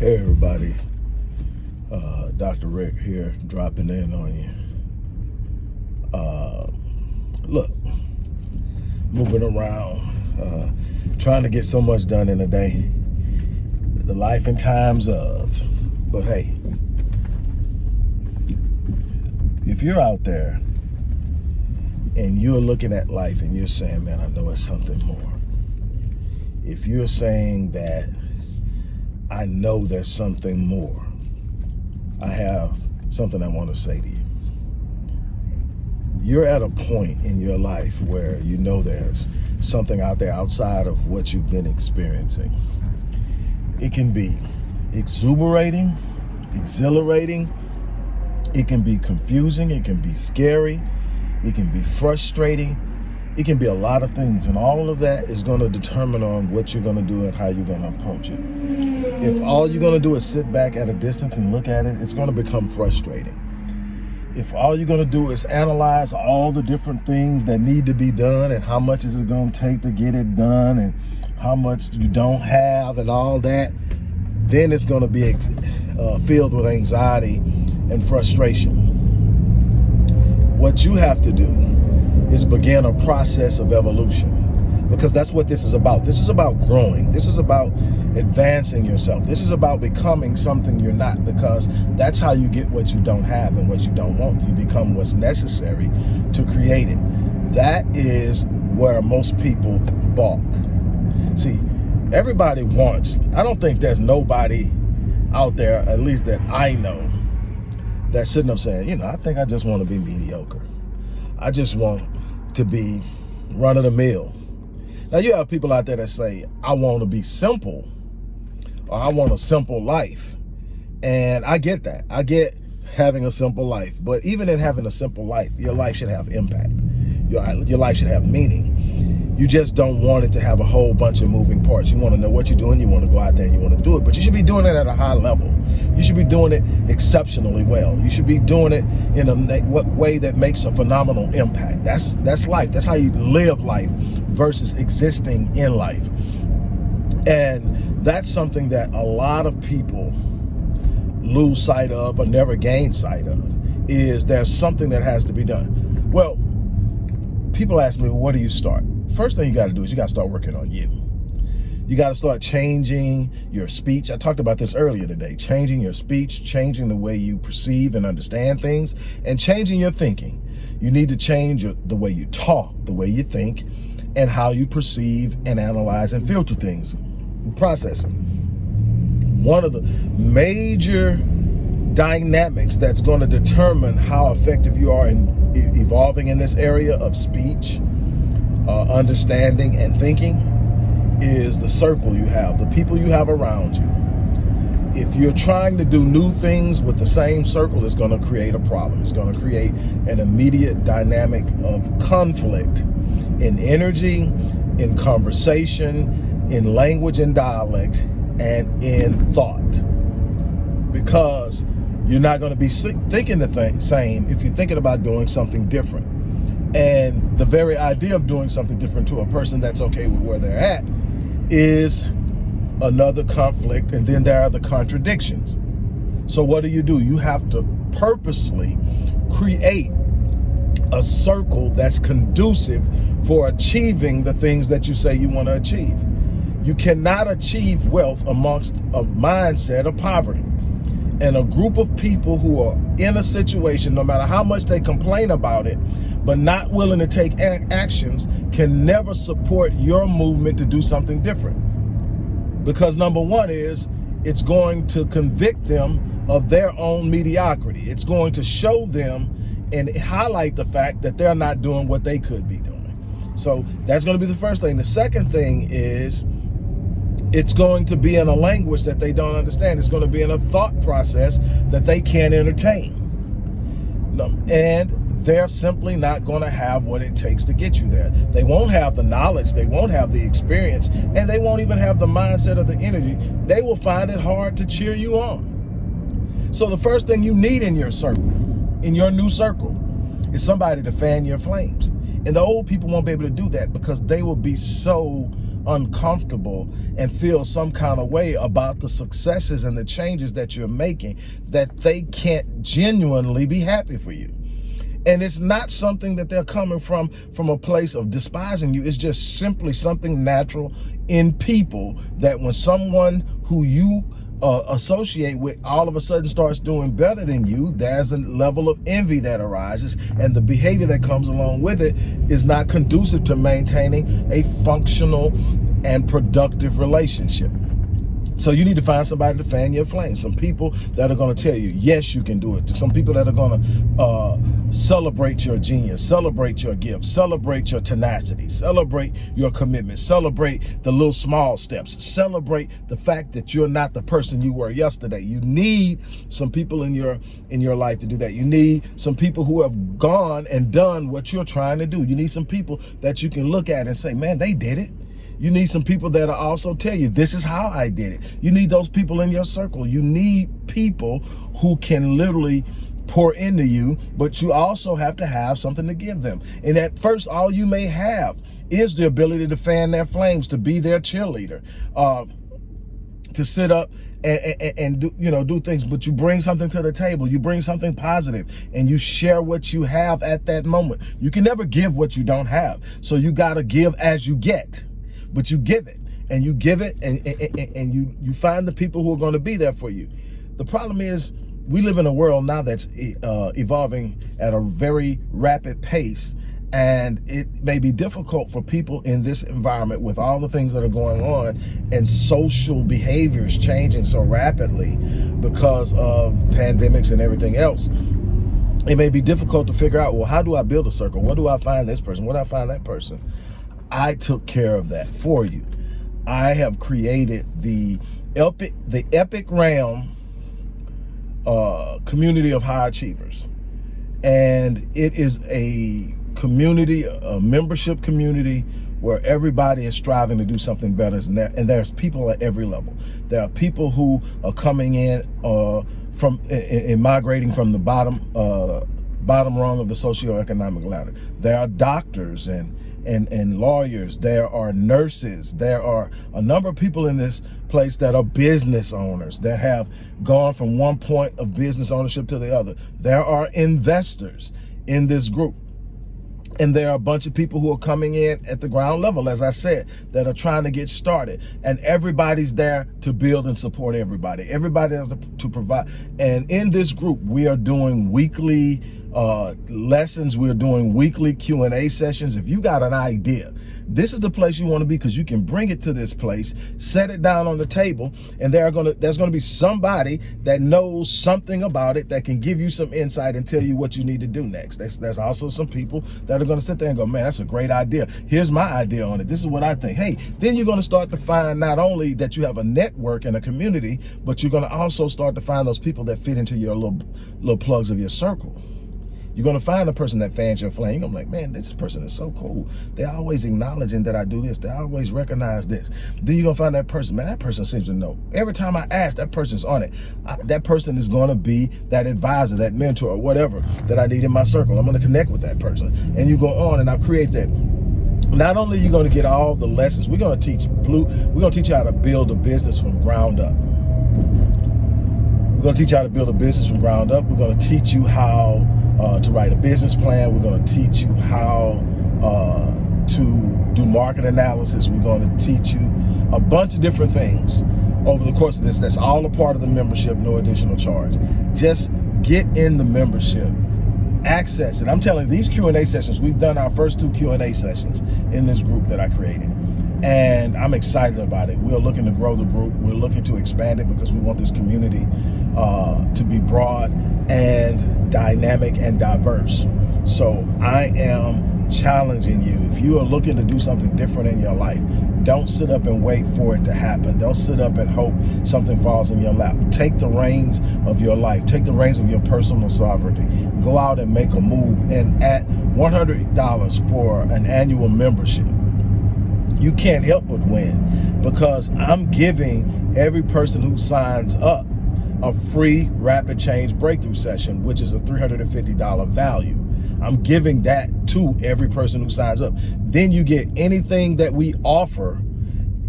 Hey everybody, uh, Dr. Rick here, dropping in on you. Uh, look, moving around, uh, trying to get so much done in a day. The life and times of, but hey, if you're out there and you're looking at life and you're saying, man, I know it's something more. If you're saying that I know there's something more. I have something I want to say to you. You're at a point in your life where you know there's something out there outside of what you've been experiencing. It can be exuberating, exhilarating, it can be confusing, it can be scary, it can be frustrating, it can be a lot of things and all of that is going to determine on what you're going to do and how you're going to approach it if all you're going to do is sit back at a distance and look at it it's going to become frustrating if all you're going to do is analyze all the different things that need to be done and how much is it going to take to get it done and how much you don't have and all that then it's going to be uh, filled with anxiety and frustration what you have to do is begin a process of evolution because that's what this is about. This is about growing. This is about advancing yourself. This is about becoming something you're not because that's how you get what you don't have and what you don't want. You become what's necessary to create it. That is where most people balk. See, everybody wants, I don't think there's nobody out there, at least that I know, that's sitting up saying, you know, I think I just want to be mediocre. I just want to be run of the mill. Now you have people out there that say, I want to be simple or I want a simple life. And I get that. I get having a simple life. But even in having a simple life, your life should have impact. Your, your life should have meaning. You just don't want it to have a whole bunch of moving parts. You want to know what you're doing. You want to go out there and you want to do it. But you should be doing it at a high level. You should be doing it exceptionally well. You should be doing it in a what way that makes a phenomenal impact. That's that's life. That's how you live life versus existing in life. And that's something that a lot of people lose sight of or never gain sight of is there's something that has to be done. Well, people ask me, well, what do you start? first thing you got to do is you got to start working on you. You got to start changing your speech. I talked about this earlier today, changing your speech, changing the way you perceive and understand things, and changing your thinking. You need to change the way you talk, the way you think, and how you perceive and analyze and filter things, processing. One of the major dynamics that's going to determine how effective you are in evolving in this area of speech, uh, understanding and thinking is the circle you have, the people you have around you. If you're trying to do new things with the same circle, it's going to create a problem. It's going to create an immediate dynamic of conflict in energy, in conversation, in language and dialect, and in thought. Because you're not going to be thinking the same if you're thinking about doing something different. And the very idea of doing something different to a person that's okay with where they're at is another conflict. And then there are the contradictions. So what do you do? You have to purposely create a circle that's conducive for achieving the things that you say you want to achieve. You cannot achieve wealth amongst a mindset of poverty and a group of people who are in a situation, no matter how much they complain about it, but not willing to take actions, can never support your movement to do something different. Because number one is, it's going to convict them of their own mediocrity. It's going to show them and highlight the fact that they're not doing what they could be doing. So that's going to be the first thing. The second thing is, it's going to be in a language that they don't understand. It's going to be in a thought process that they can't entertain. And they're simply not going to have what it takes to get you there. They won't have the knowledge, they won't have the experience, and they won't even have the mindset or the energy. They will find it hard to cheer you on. So the first thing you need in your circle, in your new circle, is somebody to fan your flames. And the old people won't be able to do that because they will be so uncomfortable and feel some kind of way about the successes and the changes that you're making that they can't genuinely be happy for you. And it's not something that they're coming from from a place of despising you. It's just simply something natural in people that when someone who you uh, associate with all of a sudden starts doing better than you, there's a level of envy that arises and the behavior that comes along with it is not conducive to maintaining a functional and productive relationship. So you need to find somebody to fan your flame. Some people that are going to tell you, yes, you can do it. Some people that are going to uh, celebrate your genius, celebrate your gift, celebrate your tenacity, celebrate your commitment, celebrate the little small steps, celebrate the fact that you're not the person you were yesterday. You need some people in your in your life to do that. You need some people who have gone and done what you're trying to do. You need some people that you can look at and say, man, they did it. You need some people that'll also tell you, this is how I did it. You need those people in your circle. You need people who can literally pour into you, but you also have to have something to give them. And at first, all you may have is the ability to fan their flames, to be their cheerleader, uh, to sit up and, and, and, do you know do things but you bring something to the table you bring something positive and you share what you have at that moment you can never give what you don't have so you got to give as you get but you give it. And you give it and, and, and you, you find the people who are going to be there for you. The problem is we live in a world now that's uh, evolving at a very rapid pace. And it may be difficult for people in this environment with all the things that are going on and social behaviors changing so rapidly because of pandemics and everything else. It may be difficult to figure out well how do i build a circle? What do i find this person? What do i find that person I took care of that for you. I have created the epic, the epic realm uh, community of high achievers. And it is a community, a membership community where everybody is striving to do something better. And, there, and there's people at every level. There are people who are coming in uh, from and migrating from the bottom uh, bottom rung of the socioeconomic ladder. There are doctors and and, and lawyers, there are nurses, there are a number of people in this place that are business owners that have gone from one point of business ownership to the other. There are investors in this group. And there are a bunch of people who are coming in at the ground level, as I said, that are trying to get started. And everybody's there to build and support everybody. Everybody has to, to provide. And in this group, we are doing weekly uh, lessons. We're doing weekly Q&A sessions. If you got an idea, this is the place you want to be because you can bring it to this place, set it down on the table, and there are gonna there's gonna be somebody that knows something about it that can give you some insight and tell you what you need to do next. There's, there's also some people that are gonna sit there and go, man, that's a great idea. Here's my idea on it. This is what I think. Hey, then you're gonna start to find not only that you have a network and a community, but you're gonna also start to find those people that fit into your little little plugs of your circle. You're gonna find a person that fans your flame. I'm like, man, this person is so cool. They're always acknowledging that I do this. They always recognize this. Then you're gonna find that person, man, that person seems to know. Every time I ask, that person's on it. I, that person is gonna be that advisor, that mentor, or whatever that I need in my circle. I'm gonna connect with that person. And you go on and I create that not only are you going to get all the lessons, we're going to teach blue, we're going to teach you how to build a business from ground up. We're going to teach you how to build a business from ground up. We're going to teach you how uh, to write a business plan. We're going to teach you how uh, to do market analysis. We're going to teach you a bunch of different things over the course of this. That's all a part of the membership, no additional charge. Just get in the membership, access it. I'm telling you, these Q&A sessions, we've done our first two Q&A sessions in this group that I created and I'm excited about it. We're looking to grow the group. We're looking to expand it because we want this community uh, to be broad and dynamic and diverse. So I am challenging you. If you are looking to do something different in your life, don't sit up and wait for it to happen. Don't sit up and hope something falls in your lap. Take the reins of your life. Take the reins of your personal sovereignty. Go out and make a move. And at $100 for an annual membership, you can't help but win because I'm giving every person who signs up a free rapid change breakthrough session, which is a $350 value. I'm giving that to every person who signs up. Then you get anything that we offer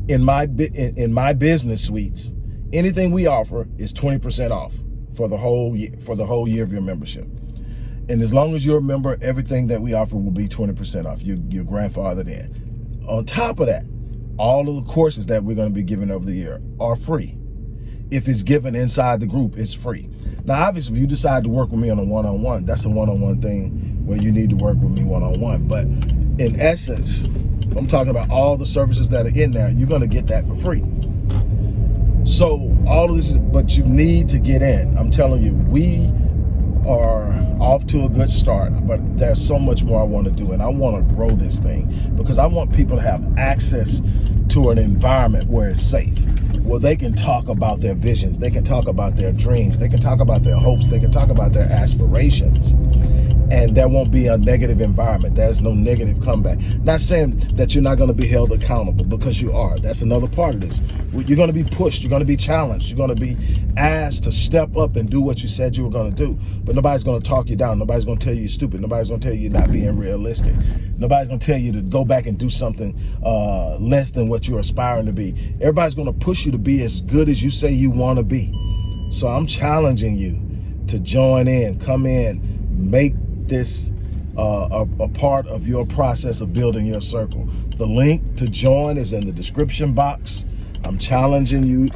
in my in, my business suites, anything we offer is 20% off for the whole year for the whole year of your membership. And as long as you're a member, everything that we offer will be 20% off. You, your grandfathered in. On top of that, all of the courses that we're going to be giving over the year are free. If it's given inside the group, it's free. Now, obviously, if you decide to work with me on a one-on-one, -on -one, that's a one-on-one -on -one thing where you need to work with me one-on-one. -on -one. But in essence, I'm talking about all the services that are in there, you're going to get that for free. So all of this is, but you need to get in. I'm telling you, we are off to a good start, but there's so much more I want to do. And I want to grow this thing because I want people to have access to an environment where it's safe, where they can talk about their visions, they can talk about their dreams, they can talk about their hopes, they can talk about their aspirations and there won't be a negative environment. There's no negative comeback. Not saying that you're not going to be held accountable because you are. That's another part of this. You're going to be pushed. You're going to be challenged. You're going to be asked to step up and do what you said you were going to do. But nobody's going to talk you down. Nobody's going to tell you you're stupid. Nobody's going to tell you you're not being realistic. Nobody's going to tell you to go back and do something uh, less than what you're aspiring to be. Everybody's going to push you to be as good as you say you want to be. So I'm challenging you to join in, come in, make this uh, a, a, part of your process of building your circle. The link to join is in the description box. I'm challenging you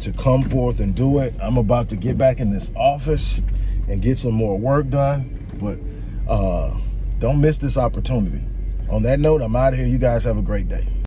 to come forth and do it. I'm about to get back in this office and get some more work done, but uh, don't miss this opportunity. On that note, I'm out of here. You guys have a great day.